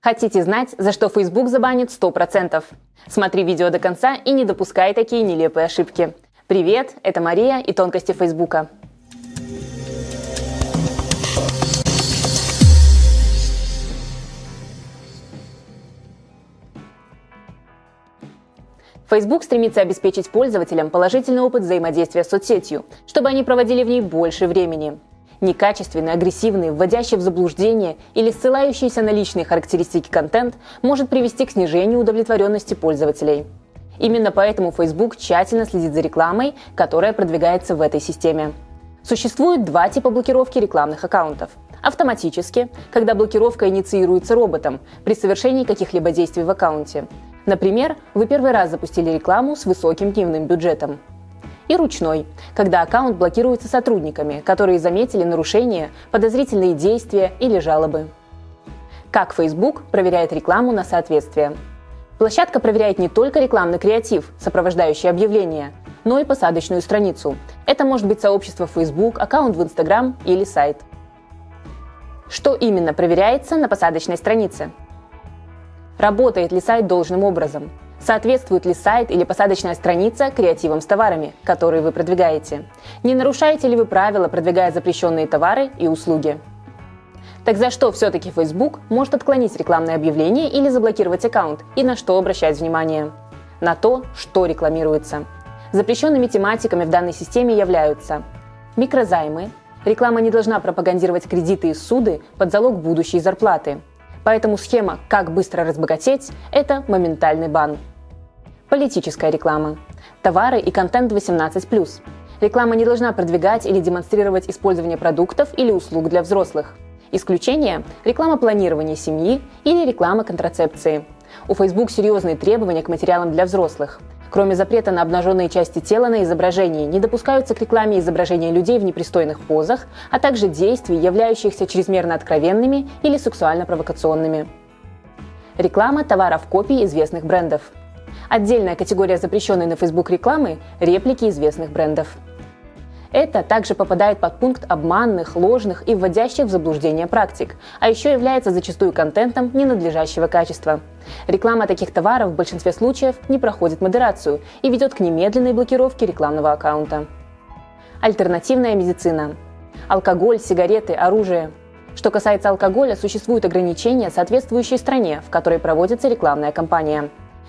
Хотите знать, за что Facebook забанит 100%? Смотри видео до конца и не допускай такие нелепые ошибки. Привет, это Мария и тонкости Фейсбука. Facebook стремится обеспечить пользователям положительный опыт взаимодействия с соцсетью, чтобы они проводили в ней больше времени. Некачественный, агрессивный, вводящий в заблуждение или ссылающийся на личные характеристики контент может привести к снижению удовлетворенности пользователей. Именно поэтому Facebook тщательно следит за рекламой, которая продвигается в этой системе. Существует два типа блокировки рекламных аккаунтов. Автоматически, когда блокировка инициируется роботом при совершении каких-либо действий в аккаунте. Например, вы первый раз запустили рекламу с высоким дневным бюджетом и ручной, когда аккаунт блокируется сотрудниками, которые заметили нарушения, подозрительные действия или жалобы. Как Facebook проверяет рекламу на соответствие? Площадка проверяет не только рекламный креатив, сопровождающий объявления, но и посадочную страницу. Это может быть сообщество Facebook, аккаунт в Instagram или сайт. Что именно проверяется на посадочной странице? Работает ли сайт должным образом? Соответствует ли сайт или посадочная страница креативам с товарами, которые вы продвигаете? Не нарушаете ли вы правила, продвигая запрещенные товары и услуги? Так за что все-таки Facebook может отклонить рекламное объявление или заблокировать аккаунт и на что обращать внимание? На то, что рекламируется. Запрещенными тематиками в данной системе являются микрозаймы, реклама не должна пропагандировать кредиты и суды под залог будущей зарплаты, Поэтому схема «как быстро разбогатеть» – это моментальный бан. Политическая реклама. Товары и контент 18+. Реклама не должна продвигать или демонстрировать использование продуктов или услуг для взрослых. Исключение – реклама планирования семьи или реклама контрацепции. У Facebook серьезные требования к материалам для взрослых. Кроме запрета на обнаженные части тела на изображении, не допускаются к рекламе изображения людей в непристойных позах, а также действий, являющихся чрезмерно откровенными или сексуально провокационными. Реклама товаров копий известных брендов. Отдельная категория запрещенной на Facebook рекламы – реплики известных брендов. Это также попадает под пункт обманных, ложных и вводящих в заблуждение практик, а еще является зачастую контентом ненадлежащего качества. Реклама таких товаров в большинстве случаев не проходит модерацию и ведет к немедленной блокировке рекламного аккаунта. Альтернативная медицина. Алкоголь, сигареты, оружие. Что касается алкоголя, существуют ограничения, соответствующие стране, в которой проводится рекламная кампания.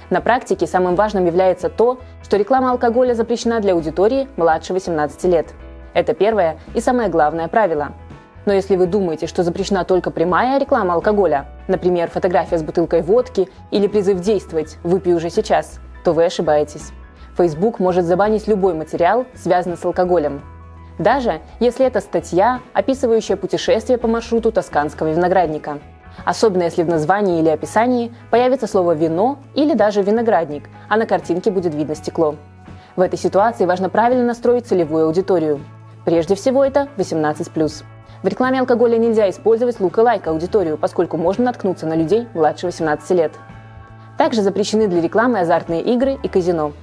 На практике самым важным является то, что реклама алкоголя запрещена для аудитории младше 18 лет. Это первое и самое главное правило. Но если вы думаете, что запрещена только прямая реклама алкоголя, например, фотография с бутылкой водки или призыв действовать «выпей уже сейчас», то вы ошибаетесь. Facebook может забанить любой материал, связанный с алкоголем. Даже если это статья, описывающая путешествие по маршруту тосканского виноградника – Особенно если в названии или описании появится слово «вино» или даже «виноградник», а на картинке будет видно стекло. В этой ситуации важно правильно настроить целевую аудиторию. Прежде всего это 18+. В рекламе алкоголя нельзя использовать лук-лайк аудиторию, поскольку можно наткнуться на людей младше 18 лет. Также запрещены для рекламы азартные игры и казино.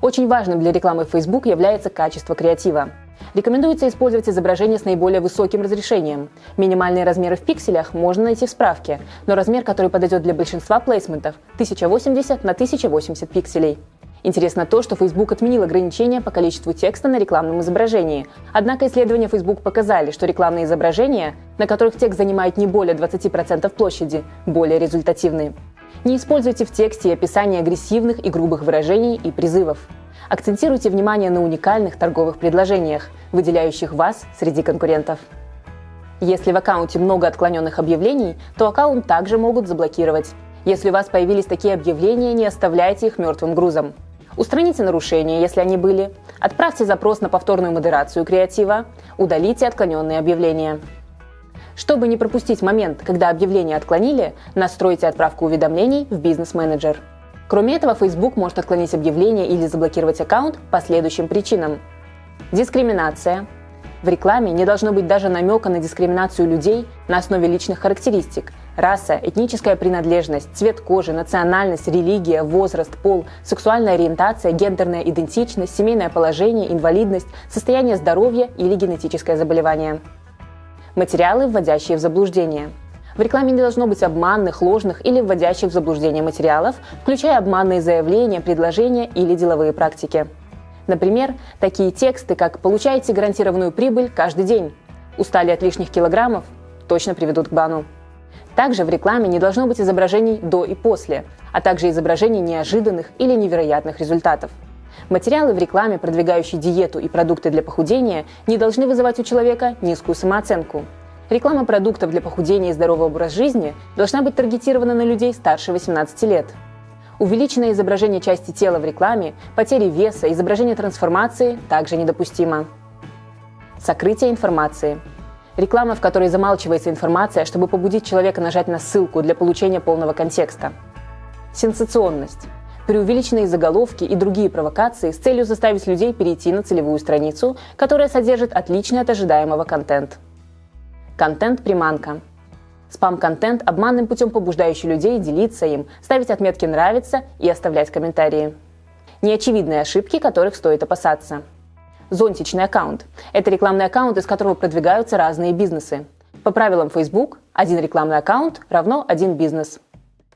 Очень важным для рекламы Facebook является качество креатива. Рекомендуется использовать изображение с наиболее высоким разрешением. Минимальные размеры в пикселях можно найти в справке, но размер, который подойдет для большинства плейсментов – 1080 на 1080 пикселей. Интересно то, что Facebook отменил ограничения по количеству текста на рекламном изображении. Однако исследования Facebook показали, что рекламные изображения, на которых текст занимает не более 20% площади, более результативны. Не используйте в тексте описание агрессивных и грубых выражений и призывов. Акцентируйте внимание на уникальных торговых предложениях, выделяющих вас среди конкурентов. Если в аккаунте много отклоненных объявлений, то аккаунт также могут заблокировать. Если у вас появились такие объявления, не оставляйте их мертвым грузом. Устраните нарушения, если они были. Отправьте запрос на повторную модерацию креатива. Удалите отклоненные объявления. Чтобы не пропустить момент, когда объявление отклонили, настройте отправку уведомлений в бизнес-менеджер. Кроме этого, Facebook может отклонить объявление или заблокировать аккаунт по следующим причинам. Дискриминация. В рекламе не должно быть даже намека на дискриминацию людей на основе личных характеристик – раса, этническая принадлежность, цвет кожи, национальность, религия, возраст, пол, сексуальная ориентация, гендерная идентичность, семейное положение, инвалидность, состояние здоровья или генетическое заболевание. Материалы, вводящие в заблуждение – В рекламе не должно быть обманных, ложных или вводящих в заблуждение материалов, включая обманные заявления, предложения или деловые практики. Например, такие тексты, как «получаете гарантированную прибыль каждый день», «устали от лишних килограммов» точно приведут к бану. Также в рекламе не должно быть изображений до и после, а также изображений неожиданных или невероятных результатов. Материалы в рекламе, продвигающие диету и продукты для похудения, не должны вызывать у человека низкую самооценку. Реклама продуктов для похудения и здорового образа жизни должна быть таргетирована на людей старше 18 лет. Увеличенное изображение части тела в рекламе, потери веса, изображение трансформации также недопустимо. Сокрытие информации. Реклама, в которой замалчивается информация, чтобы побудить человека нажать на ссылку для получения полного контекста. Сенсационность. Преувеличенные заголовки и другие провокации с целью заставить людей перейти на целевую страницу, которая содержит отличный от ожидаемого контент. Контент-приманка. Спам-контент, обманным путем побуждающий людей делиться им, ставить отметки «нравится» и оставлять комментарии. Неочевидные ошибки, которых стоит опасаться. Зонтичный аккаунт – это рекламный аккаунт, из которого продвигаются разные бизнесы. По правилам Facebook, один рекламный аккаунт равно один бизнес.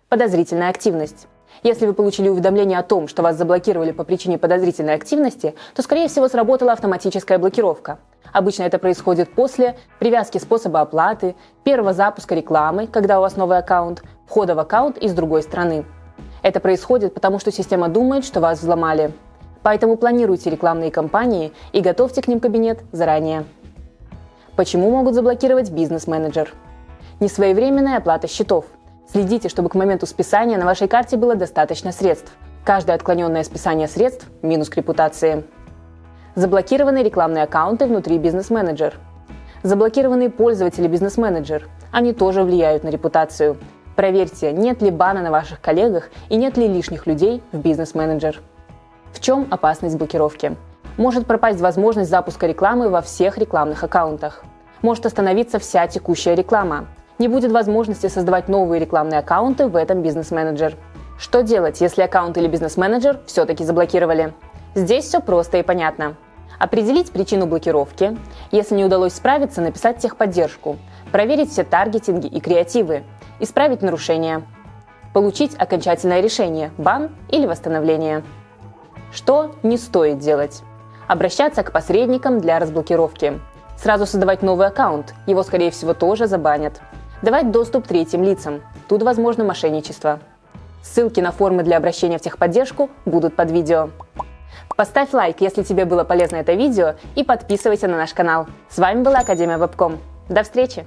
Подозрительная активность. Если вы получили уведомление о том, что вас заблокировали по причине подозрительной активности, то, скорее всего, сработала автоматическая блокировка. Обычно это происходит после привязки способа оплаты, первого запуска рекламы, когда у вас новый аккаунт, входа в аккаунт из другой страны. Это происходит потому, что система думает, что вас взломали. Поэтому планируйте рекламные кампании и готовьте к ним кабинет заранее. Почему могут заблокировать бизнес-менеджер? Несвоевременная оплата счетов. Следите, чтобы к моменту списания на вашей карте было достаточно средств. Каждое отклоненное списание средств – минус к репутации. Заблокированные рекламные аккаунты внутри бизнес-менеджер. Заблокированные пользователи бизнес-менеджер. Они тоже влияют на репутацию. Проверьте, нет ли бана на ваших коллегах и нет ли лишних людей в бизнес-менеджер. В чем опасность блокировки? Может пропасть возможность запуска рекламы во всех рекламных аккаунтах. Может остановиться вся текущая реклама. Не будет возможности создавать новые рекламные аккаунты в этом бизнес-менеджер. Что делать, если аккаунт или бизнес-менеджер все-таки заблокировали? Здесь все просто и понятно. Определить причину блокировки. Если не удалось справиться, написать техподдержку. Проверить все таргетинги и креативы. Исправить нарушения. Получить окончательное решение – бан или восстановление. Что не стоит делать? Обращаться к посредникам для разблокировки. Сразу создавать новый аккаунт, его скорее всего тоже забанят. Давать доступ третьим лицам, тут возможно мошенничество. Ссылки на формы для обращения в техподдержку будут под видео. Поставь лайк, если тебе было полезно это видео, и подписывайся на наш канал. С вами была Академия Вебком. До встречи!